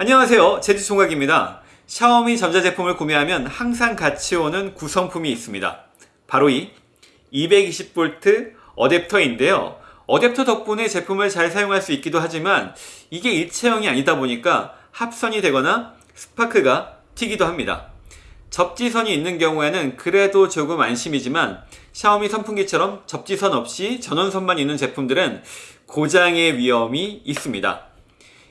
안녕하세요. 제주총각입니다. 샤오미 전자제품을 구매하면 항상 같이 오는 구성품이 있습니다. 바로 이 220V 어댑터인데요. 어댑터 덕분에 제품을 잘 사용할 수 있기도 하지만 이게 일체형이 아니다 보니까 합선이 되거나 스파크가 튀기도 합니다. 접지선이 있는 경우에는 그래도 조금 안심이지만 샤오미 선풍기처럼 접지선 없이 전원선만 있는 제품들은 고장의 위험이 있습니다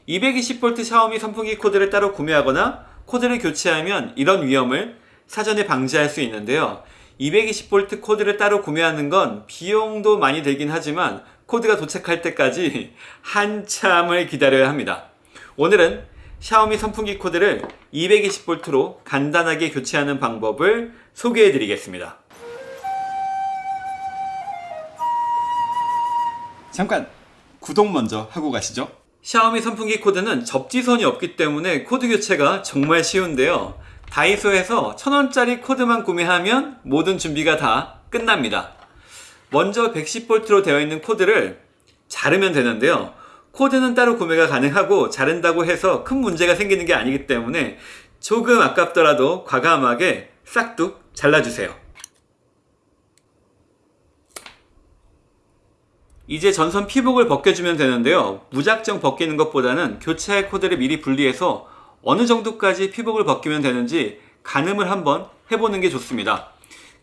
220V 샤오미 선풍기 코드를 따로 구매하거나 코드를 교체하면 이런 위험을 사전에 방지할 수 있는데요. 220V 코드를 따로 구매하는 건 비용도 많이 들긴 하지만 코드가 도착할 때까지 한참을 기다려야 합니다. 오늘은 샤오미 선풍기 코드를 220V로 간단하게 교체하는 방법을 소개해 드리겠습니다. 잠깐 구독 먼저 하고 가시죠 샤오미 선풍기 코드는 접지선이 없기 때문에 코드 교체가 정말 쉬운데요. 다이소에서 1000원짜리 코드만 구매하면 모든 준비가 다 끝납니다. 먼저 110V로 되어 있는 코드를 자르면 되는데요. 코드는 따로 구매가 가능하고 자른다고 해서 큰 문제가 생기는 게 아니기 때문에 조금 아깝더라도 과감하게 싹둑 잘라주세요 이제 전선 피복을 벗겨주면 되는데요. 무작정 벗기는 것보다는 교체할 코드를 미리 분리해서 어느 정도까지 피복을 벗기면 되는지 가늠을 한번 해보는 게 좋습니다.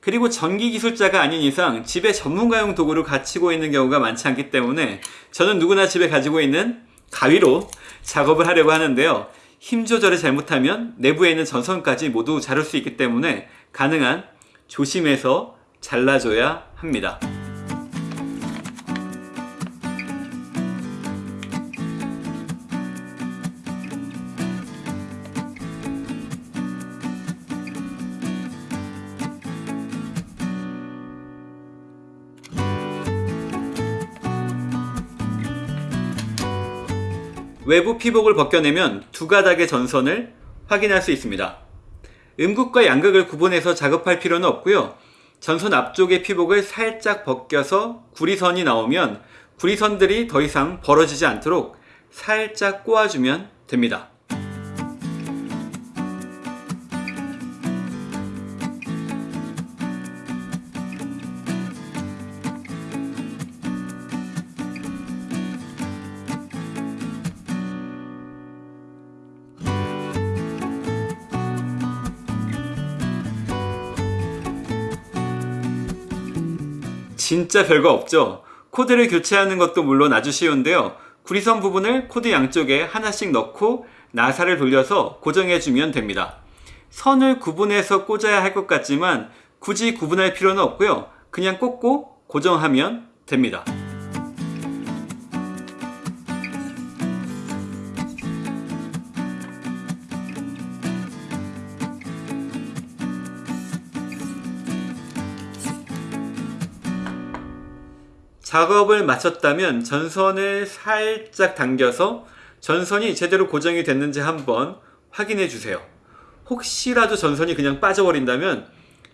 그리고 전기 기술자가 아닌 이상 집에 전문가용 도구를 갖추고 있는 경우가 많지 않기 때문에 저는 누구나 집에 가지고 있는 가위로 작업을 하려고 하는데요. 힘 조절을 잘못하면 내부에 있는 전선까지 모두 자를 수 있기 때문에 가능한 조심해서 잘라줘야 합니다 외부 피복을 벗겨내면 두 가닥의 전선을 확인할 수 있습니다. 음극과 양극을 구분해서 작업할 필요는 없고요. 전선 앞쪽의 피복을 살짝 벗겨서 구리선이 나오면 구리선들이 더 이상 벌어지지 않도록 살짝 꼬아주면 됩니다. 진짜 별거 없죠? 코드를 교체하는 것도 물론 아주 쉬운데요. 구리선 부분을 코드 양쪽에 하나씩 넣고 나사를 돌려서 고정해주면 됩니다. 선을 구분해서 꽂아야 할 것 같지만 굳이 구분할 필요는 없고요. 그냥 꽂고 고정하면 됩니다. 작업을 마쳤다면 전선을 살짝 당겨서 전선이 제대로 고정이 됐는지 한번 확인해 주세요. 혹시라도 전선이 그냥 빠져버린다면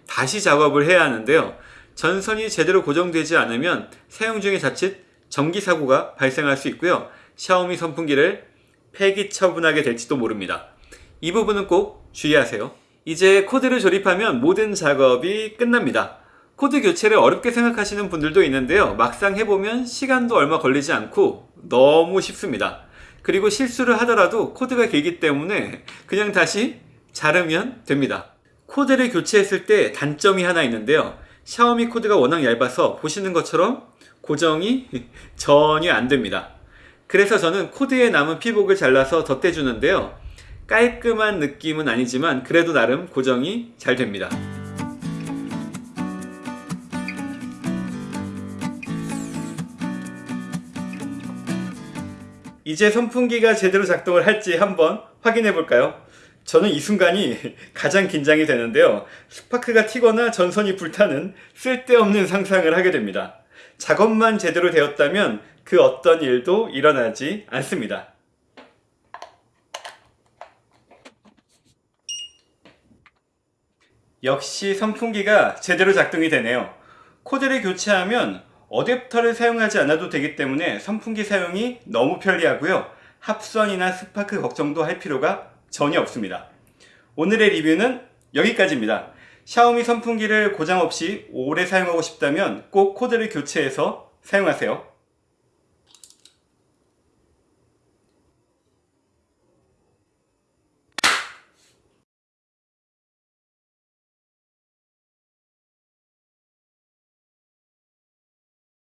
다시 작업을 해야 하는데요. 전선이 제대로 고정되지 않으면 사용 중에 자칫 전기사고가 발생할 수 있고요. 샤오미 선풍기를 폐기 처분하게 될지도 모릅니다. 이 부분은 꼭 주의하세요. 이제 코드를 조립하면 모든 작업이 끝납니다 코드 교체를 어렵게 생각하시는 분들도 있는데요. 막상 해보면 시간도 얼마 걸리지 않고 너무 쉽습니다. 그리고 실수를 하더라도 코드가 길기 때문에 그냥 다시 자르면 됩니다. 코드를 교체했을 때 단점이 하나 있는데요. 샤오미 코드가 워낙 얇아서 보시는 것처럼 고정이 전혀 안됩니다. 그래서 저는 코드에 남은 피복을 잘라서 덧대주는데요. 깔끔한 느낌은 아니지만 그래도 나름 고정이 잘 됩니다 이제 선풍기가 제대로 작동을 할지 한번 확인해 볼까요? 저는 이 순간이 가장 긴장이 되는데요. 스파크가 튀거나 전선이 불타는 쓸데없는 상상을 하게 됩니다. 작업만 제대로 되었다면 그 어떤 일도 일어나지 않습니다. 역시 선풍기가 제대로 작동이 되네요. 코드를 교체하면 어댑터를 사용하지 않아도 되기 때문에 선풍기 사용이 너무 편리하고요 합선이나 스파크 걱정도 할 필요가 전혀 없습니다. 오늘의 리뷰는 여기까지입니다. 샤오미 선풍기를 고장 없이 오래 사용하고 싶다면 꼭 코드를 교체해서 사용하세요.